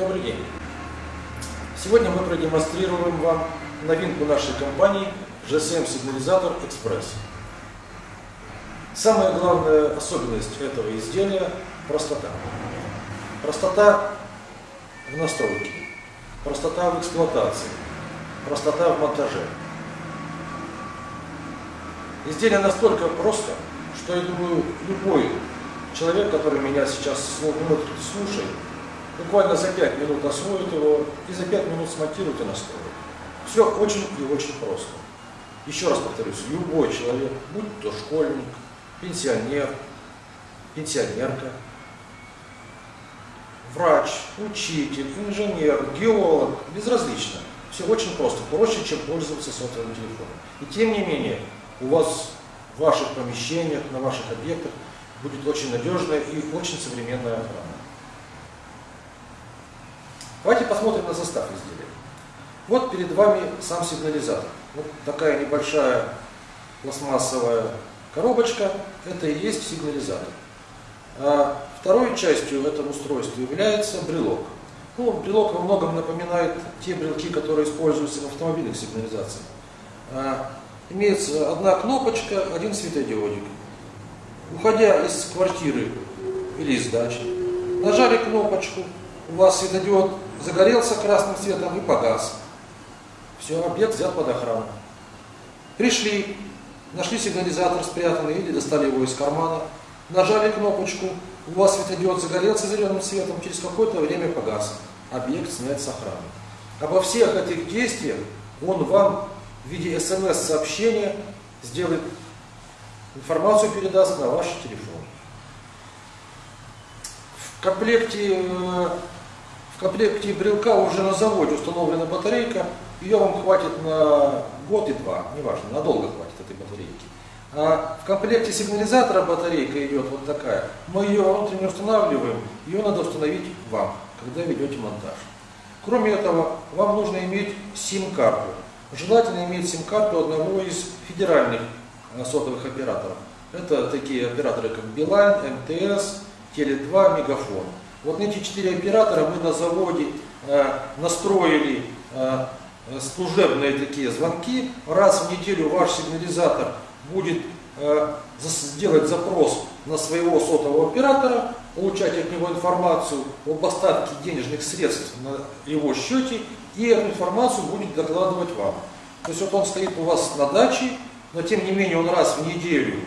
Добрый день! Сегодня мы продемонстрируем вам новинку нашей компании GSM Сигнализатор Express. Самая главная особенность этого изделия – простота. Простота в настройке, простота в эксплуатации, простота в монтаже. Изделие настолько просто, что я думаю, любой человек, который меня сейчас слушает, буквально за 5 минут освоит его и за 5 минут смонтирует и настроит. Все очень и очень просто. Еще раз повторюсь, любой человек, будь то школьник, пенсионер, пенсионерка, врач, учитель, инженер, геолог, безразлично. Все очень просто, проще, чем пользоваться сотовым телефоном. И тем не менее, у вас в ваших помещениях, на ваших объектах будет очень надежная и очень современная охрана. Давайте посмотрим на состав изделия. Вот перед вами сам сигнализатор. Вот такая небольшая пластмассовая коробочка, это и есть сигнализатор. А второй частью этого устройства является брелок. Ну, брелок во многом напоминает те брелки, которые используются в автомобильных сигнализациях. А, имеется одна кнопочка, один светодиодик. Уходя из квартиры или из дачи, нажали кнопочку, у вас светодиод загорелся красным светом и погас. Все, объект взят под охрану. Пришли, нашли сигнализатор спрятанный или достали его из кармана, нажали кнопочку, у вас светодиод загорелся зеленым светом, через какое-то время погас. Объект снят с охраны. Обо всех этих действиях он вам в виде смс-сообщения сделает, информацию передаст на ваш телефон. В комплекте э, в комплекте брелка уже на заводе установлена батарейка, ее вам хватит на год и два, неважно, надолго хватит этой батарейки. А в комплекте сигнализатора батарейка идет вот такая. Мы ее внутренне устанавливаем, ее надо установить вам, когда ведете монтаж. Кроме этого, вам нужно иметь сим-карту. Желательно иметь сим-карту одного из федеральных э, сотовых операторов. Это такие операторы, как Билайн, МТС, Теле2, Мегафон. Вот эти четыре оператора мы на заводе э, настроили э, служебные такие звонки. Раз в неделю ваш сигнализатор будет э, сделать запрос на своего сотового оператора, получать от него информацию об остатке денежных средств на его счете, и эту информацию будет докладывать вам. То есть вот он стоит у вас на даче, но тем не менее он раз в неделю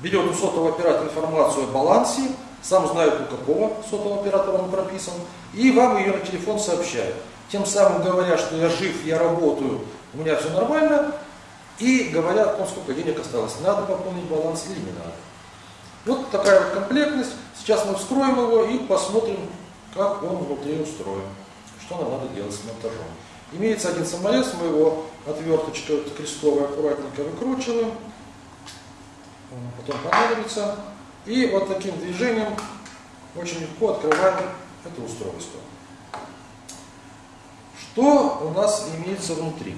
берет у сотового оператора информацию о балансе, сам знает, у какого сотового оператора он прописан, и вам ее на телефон сообщает. Тем самым говоря, что я жив, я работаю, у меня все нормально, и говорят, ну, сколько денег осталось, надо пополнить баланс или не надо. Вот такая вот комплектность. Сейчас мы вскроем его и посмотрим, как он внутри устроен, что нам надо делать с монтажом. Имеется один саморез, мы его отверточкой крестовой аккуратненько выкручиваем, потом понадобится. И вот таким движением очень легко открываем это устройство. Что у нас имеется внутри?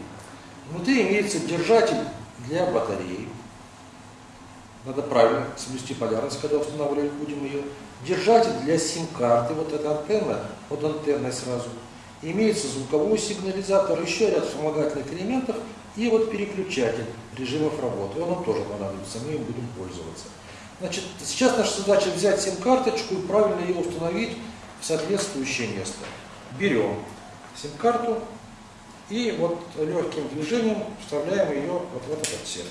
Внутри имеется держатель для батареи. Надо правильно соблюсти полярность, когда устанавливать будем ее. Держатель для сим-карты, вот эта антенна, под антенной сразу. Имеется звуковой сигнализатор, еще ряд вспомогательных элементов и вот переключатель режимов работы. Он нам тоже понадобится, мы им будем пользоваться. Значит, сейчас наша задача взять сим-карточку и правильно ее установить в соответствующее место. Берем сим-карту и вот легким движением вставляем ее вот в этот отсек.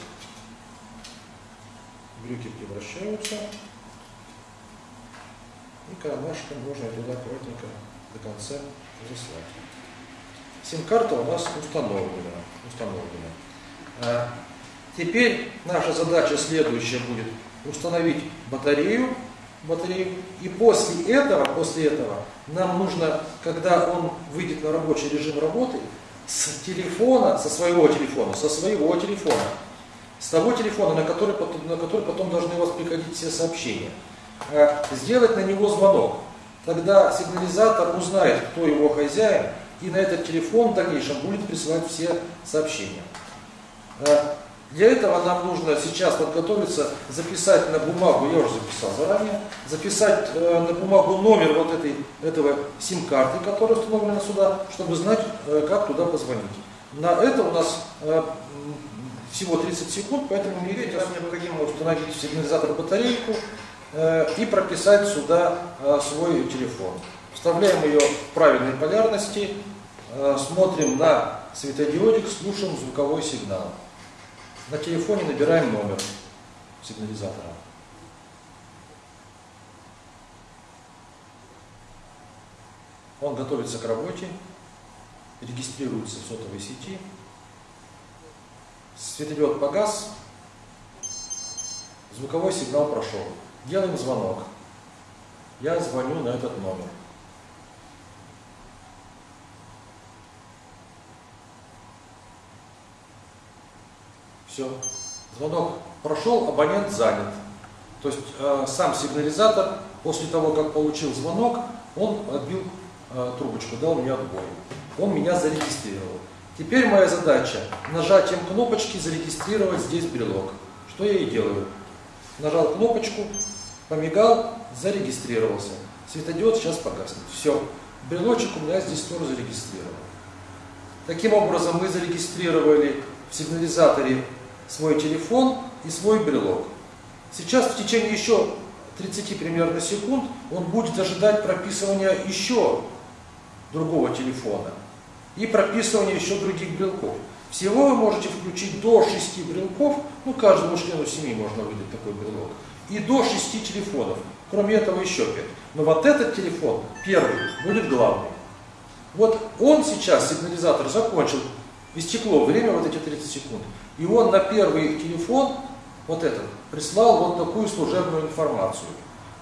Брюки превращаются. И кармашком можно туда аккуратненько до конца заслать. Сим-карта у нас установлена. установлена. А теперь наша задача следующая будет установить батарею, батарею. И после этого, после этого нам нужно, когда он выйдет на рабочий режим работы, с телефона, со своего телефона, со своего телефона, с того телефона, на который на который потом должны у вас приходить все сообщения, э, сделать на него звонок. Тогда сигнализатор узнает, кто его хозяин, и на этот телефон в дальнейшем будет присылать все сообщения. Для этого нам нужно сейчас подготовиться, записать на бумагу, я уже записал заранее, записать э, на бумагу номер вот этой, этого сим-карты, которая установлена сюда, чтобы знать, э, как туда позвонить. На это у нас э, всего 30 секунд, поэтому мне нам необходимо установить в сигнализатор батарейку э, и прописать сюда э, свой телефон. Вставляем ее в правильной полярности, э, смотрим на светодиодик, слушаем звуковой сигнал. На телефоне набираем номер сигнализатора. Он готовится к работе, регистрируется в сотовой сети. Светодиод погас, звуковой сигнал прошел. Делаем звонок. Я звоню на этот номер. Все. Звонок прошел, абонент занят. То есть э, сам сигнализатор после того, как получил звонок, он отбил э, трубочку, дал мне отбой. Он меня зарегистрировал. Теперь моя задача нажатием кнопочки зарегистрировать здесь брелок. Что я и делаю. Нажал кнопочку, помигал, зарегистрировался. Светодиод сейчас погаснет. Все. Брелочек у меня здесь тоже зарегистрирован. Таким образом мы зарегистрировали в сигнализаторе свой телефон и свой брелок. Сейчас в течение еще 30 примерно секунд он будет ожидать прописывания еще другого телефона и прописывания еще других брелков. Всего вы можете включить до 6 брелков, ну каждому члену семьи можно выдать такой брелок, и до 6 телефонов. Кроме этого еще 5. Но вот этот телефон, первый, будет главный. Вот он сейчас, сигнализатор, закончил, истекло время, вот эти 30 секунд. И он на первый телефон, вот этот, прислал вот такую служебную информацию.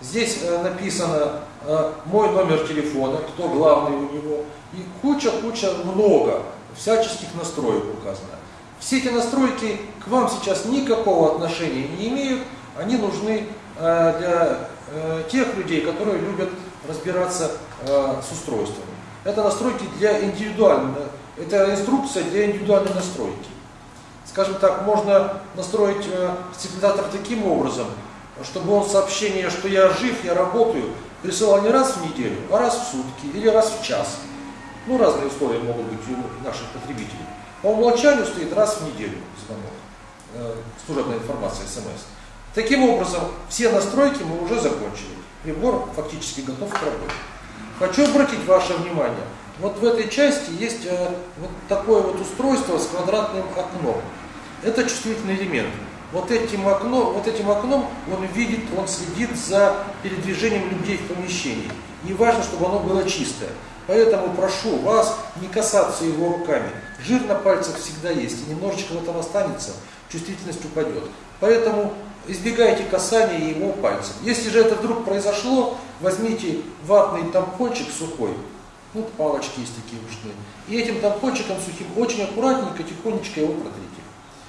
Здесь э, написано э, мой номер телефона, кто главный у него, и куча-куча, много всяческих настроек указано. Все эти настройки к вам сейчас никакого отношения не имеют, они нужны э, для э, тех людей, которые любят разбираться э, с устройствами. Это настройки для индивидуальной, это инструкция для индивидуальной настройки скажем так, можно настроить э, сигнализатор таким образом, чтобы он сообщение, что я жив, я работаю, присылал не раз в неделю, а раз в сутки или раз в час. Ну, разные условия могут быть у наших потребителей. По умолчанию стоит раз в неделю звонок, э, служебная информация, смс. Таким образом, все настройки мы уже закончили. Прибор фактически готов к работе. Хочу обратить ваше внимание, вот в этой части есть э, вот такое вот устройство с квадратным окном. Это чувствительный элемент. Вот этим, окном, вот этим окном он видит, он следит за передвижением людей в помещении. И важно, чтобы оно было чистое. Поэтому прошу вас не касаться его руками. Жир на пальцах всегда есть, и немножечко в этом останется, чувствительность упадет. Поэтому избегайте касания его пальцев. Если же это вдруг произошло, возьмите ватный тампончик сухой, вот палочки есть такие ушные, и этим тампончиком сухим очень аккуратненько, тихонечко его протрите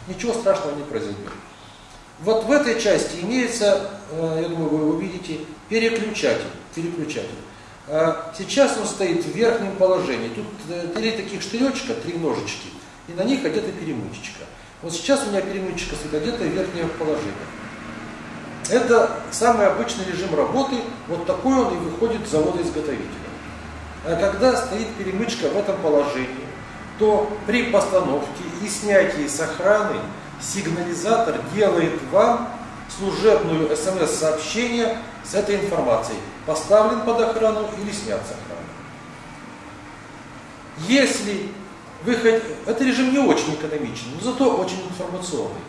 ничего страшного не произойдет. Вот в этой части имеется, э, я думаю, вы увидите, переключатель. переключатель. А сейчас он стоит в верхнем положении. Тут э, три таких штыречка, три ножички, и на них одета перемычечка. Вот сейчас у меня перемычка стоит одета в верхнее положение. Это самый обычный режим работы, вот такой он и выходит с завода-изготовителя. А когда стоит перемычка в этом положении, то при постановке и снятии с охраны сигнализатор делает вам служебную смс-сообщение с этой информацией. Поставлен под охрану или снят с охраны. Если вы хотите... Это режим не очень экономичный, но зато очень информационный.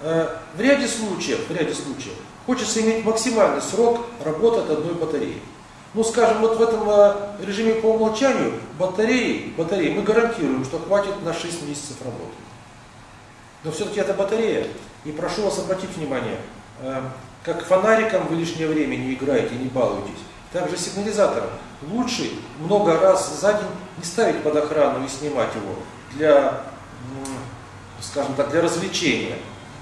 Э, в ряде случаев, в ряде случаев хочется иметь максимальный срок работы от одной батареи. Ну, скажем, вот в этом э, режиме по умолчанию батареи, батареи мы гарантируем, что хватит на 6 месяцев работы. Но все-таки это батарея. И прошу вас обратить внимание, э, как фонариком вы лишнее время не играете, не балуетесь. Также сигнализатором. Лучше много раз за день не ставить под охрану и снимать его для, скажем так, для развлечения.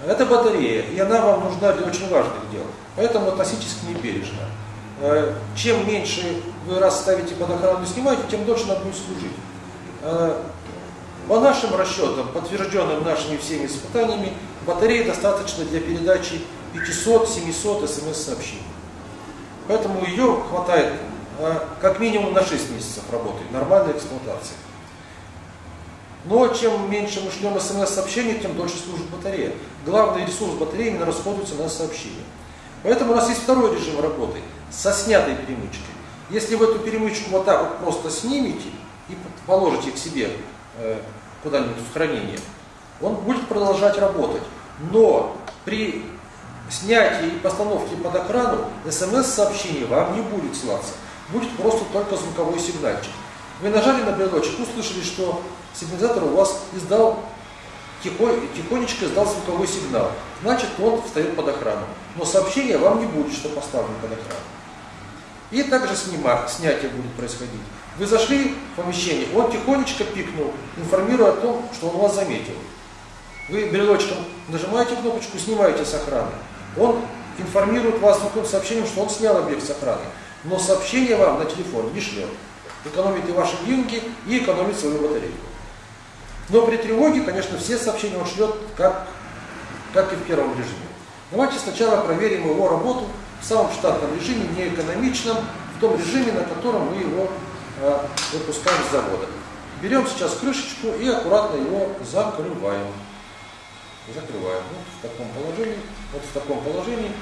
Это батарея, и она вам нужна для очень важных дел. Поэтому относитесь к ней бережно. Э, чем меньше вы раз ставите под охрану и снимаете, тем дольше она будет служить. Э, По нашим расчетам, подтвержденным нашими всеми испытаниями, батареи достаточно для передачи 500-700 смс-сообщений. Поэтому ее хватает э, как минимум на 6 месяцев работы, нормальной эксплуатации. Но чем меньше мы шлем смс-сообщений, тем дольше служит батарея. Главный ресурс батареи именно расходуется на сообщения. Поэтому у нас есть второй режим работы со снятой перемычкой. Если вы эту перемычку вот так вот просто снимете и положите к себе э, куда-нибудь в хранение, он будет продолжать работать. Но при снятии и постановке под экрану смс-сообщение вам не будет слаться. Будет просто только звуковой сигнальчик. Вы нажали на брелочек, услышали, что сигнализатор у вас издал тихонечко издал звуковой сигнал. Значит, он встает под охрану. Но сообщение вам не будет, что поставлено под охрану. И также снима, снятие будет происходить. Вы зашли в помещение, он тихонечко пикнул, информируя о том, что он вас заметил. Вы брелочком нажимаете кнопочку, снимаете с охраны. Он информирует вас звуковым сообщением, что он снял объект с охраны. Но сообщение вам на телефон не шлет. Экономит и ваши деньги, и экономит свою батарейку. Но при тревоге, конечно, все сообщения он шлет, как, как и в первом режиме. Давайте сначала проверим его работу в самом штатном режиме, не экономичном, в том режиме, на котором мы его э, выпускаем с завода. Берем сейчас крышечку и аккуратно его закрываем. Закрываем. Вот в таком положении. Вот в таком положении